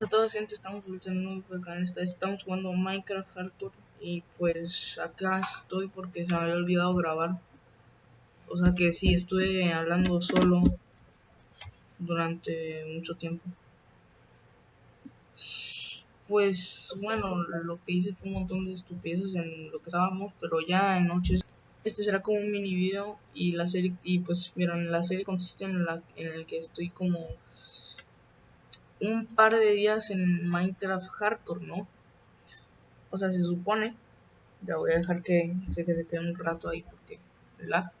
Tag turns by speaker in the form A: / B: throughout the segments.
A: a todos gente, estamos en canal, estamos jugando Minecraft Hardcore y pues acá estoy porque se me había olvidado grabar. O sea que sí, estuve hablando solo durante mucho tiempo. Pues bueno, lo que hice fue un montón de estupideces en lo que estábamos, pero ya en noches. Este será como un mini video y la serie, y pues miren, la serie consiste en, la, en el que estoy como un par de días en Minecraft Hardcore, ¿no? O sea, se supone. Ya voy a dejar que, se, que se quede un rato ahí porque lag.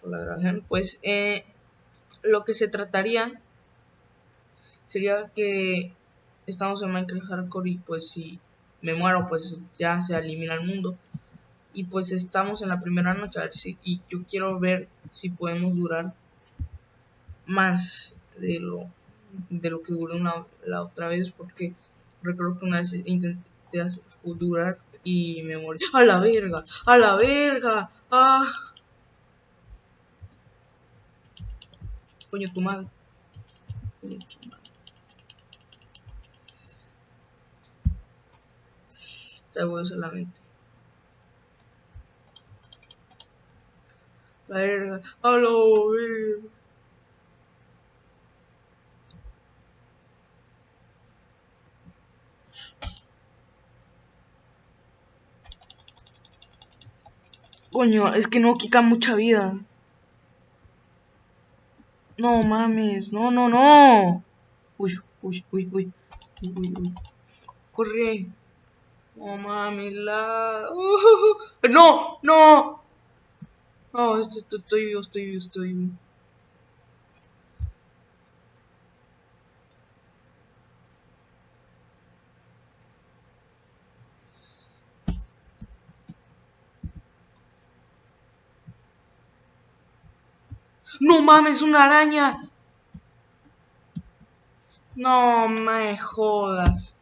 A: Por la. Pues eh, lo que se trataría sería que estamos en Minecraft Hardcore y pues si me muero pues ya se elimina el mundo. Y pues estamos en la primera noche a ver si, y yo quiero ver si podemos durar más de lo, de lo que duró una, la otra vez porque recuerdo que una vez intenté durar y me morí. ¡A la verga! ¡A la verga! ¡Ah! Coño, tu madre. Te voy solamente. La verga. ¡A la verga! Coño, es que no quita mucha vida. No mames, no, no, no. Uy, uy, uy, uy. Uy, uy. Corre. No mames, la. Uh, no, no. No, estoy, estoy vivo, estoy vivo, estoy vivo. No mames, una araña. No me jodas.